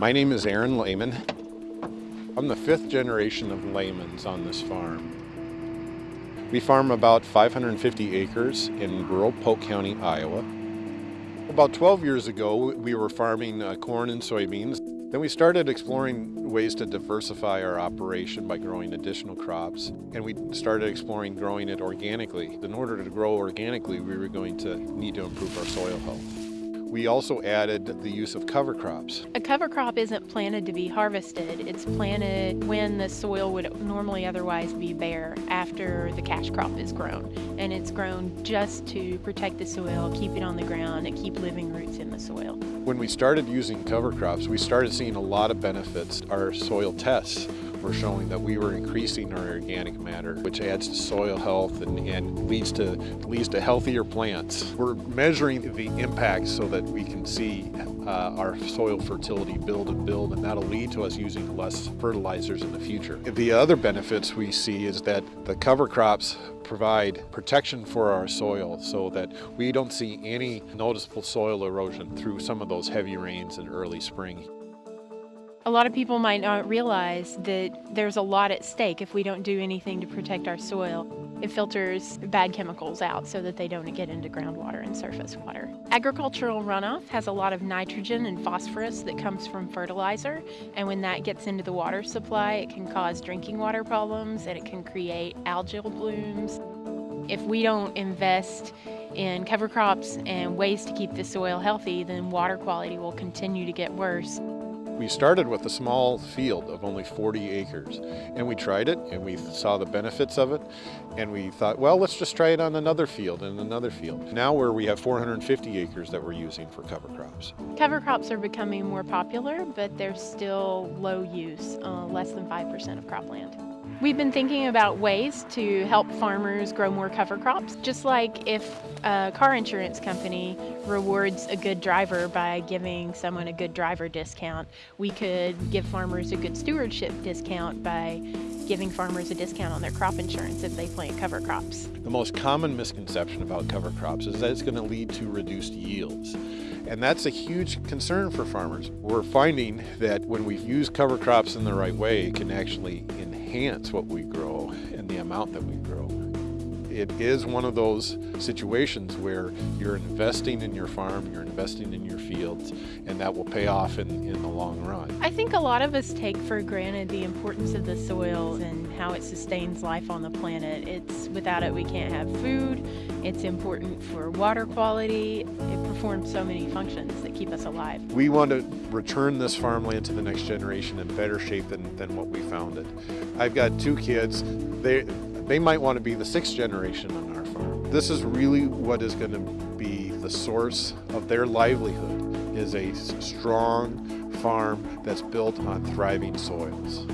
My name is Aaron Lehman. I'm the fifth generation of Lehmans on this farm. We farm about 550 acres in rural Polk County, Iowa. About 12 years ago, we were farming uh, corn and soybeans. Then we started exploring ways to diversify our operation by growing additional crops, and we started exploring growing it organically. In order to grow organically, we were going to need to improve our soil health. We also added the use of cover crops. A cover crop isn't planted to be harvested. It's planted when the soil would normally otherwise be bare after the cash crop is grown. And it's grown just to protect the soil, keep it on the ground, and keep living roots in the soil. When we started using cover crops, we started seeing a lot of benefits. Our soil tests were showing that we were increasing our organic matter, which adds to soil health and, and leads to leads to healthier plants. We're measuring the impact so that we can see uh, our soil fertility build and build, and that'll lead to us using less fertilizers in the future. The other benefits we see is that the cover crops provide protection for our soil so that we don't see any noticeable soil erosion through some of those heavy rains in early spring. A lot of people might not realize that there's a lot at stake if we don't do anything to protect our soil. It filters bad chemicals out so that they don't get into groundwater and surface water. Agricultural runoff has a lot of nitrogen and phosphorus that comes from fertilizer, and when that gets into the water supply, it can cause drinking water problems and it can create algal blooms. If we don't invest in cover crops and ways to keep the soil healthy, then water quality will continue to get worse. We started with a small field of only 40 acres and we tried it and we saw the benefits of it and we thought, well, let's just try it on another field and another field. Now where we have 450 acres that we're using for cover crops. Cover crops are becoming more popular, but they're still low use, uh, less than 5% of cropland. We've been thinking about ways to help farmers grow more cover crops, just like if a car insurance company rewards a good driver by giving someone a good driver discount, we could give farmers a good stewardship discount by giving farmers a discount on their crop insurance if they plant cover crops. The most common misconception about cover crops is that it's going to lead to reduced yields. And that's a huge concern for farmers. We're finding that when we use cover crops in the right way, it can actually enhance what we grow and the amount that we grow. It is one of those situations where you're investing in your farm, you're investing in your fields, and that will pay off in, in the long run. I think a lot of us take for granted the importance of the soil and how it sustains life on the planet. It's without it we can't have food. It's important for water quality. It performs so many functions that keep us alive. We want to return this farmland to the next generation in better shape than, than what we found it. I've got two kids. They they might want to be the sixth generation on our farm. This is really what is going to be the source of their livelihood is a strong farm that's built on thriving soils.